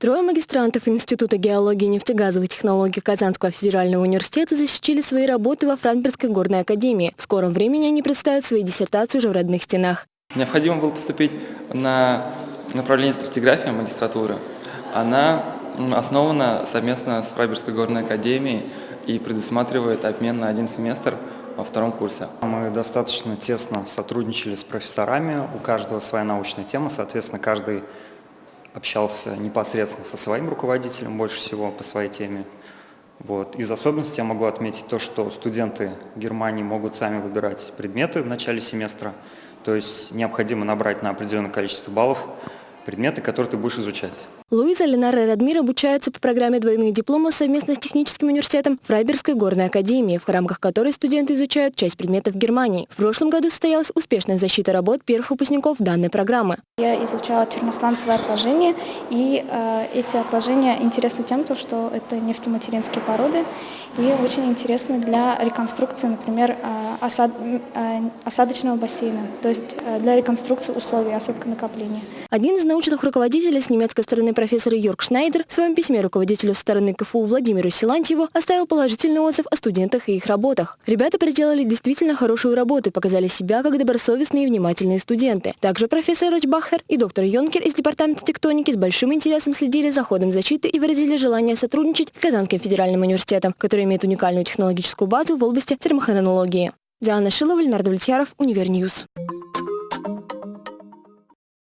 Трое магистрантов Института геологии и нефтегазовой технологии Казанского федерального университета защитили свои работы во Франкфуртской горной академии. В скором времени они представят свои диссертации уже в родных стенах. Необходимо было поступить на направление стратиграфия магистратуры. Она основана совместно с Фрайбургской горной академией и предусматривает обмен на один семестр во втором курсе. Мы достаточно тесно сотрудничали с профессорами, у каждого своя научная тема, соответственно, каждый общался непосредственно со своим руководителем больше всего по своей теме. Вот. Из особенностей я могу отметить то, что студенты Германии могут сами выбирать предметы в начале семестра, то есть необходимо набрать на определенное количество баллов предметы, которые ты будешь изучать. Луиза, Ленара Радмир обучаются по программе двойных дипломов совместно с техническим университетом Фрайбергской горной академии, в рамках которой студенты изучают часть предметов Германии. В прошлом году состоялась успешная защита работ первых выпускников данной программы. Я изучала термосланцевые отложения, и э, эти отложения интересны тем, что это нефтематеринские породы, и очень интересны для реконструкции, например, э, осад, э, осадочного бассейна, то есть э, для реконструкции условий осадконакопления. Один из научных руководителей с немецкой стороны профессор Йорк Шнайдер в своем письме руководителю стороны КФУ Владимиру Силантьеву оставил положительный отзыв о студентах и их работах. Ребята проделали действительно хорошую работу и показали себя как добросовестные и внимательные студенты. Также профессор Рочбахтер и доктор Йонкер из Департамента тектоники с большим интересом следили за ходом защиты и выразили желание сотрудничать с Казанским федеральным университетом, который имеет уникальную технологическую базу в области термохронологии. Диана Шилова, Леонард Влетьяров, Универньюз.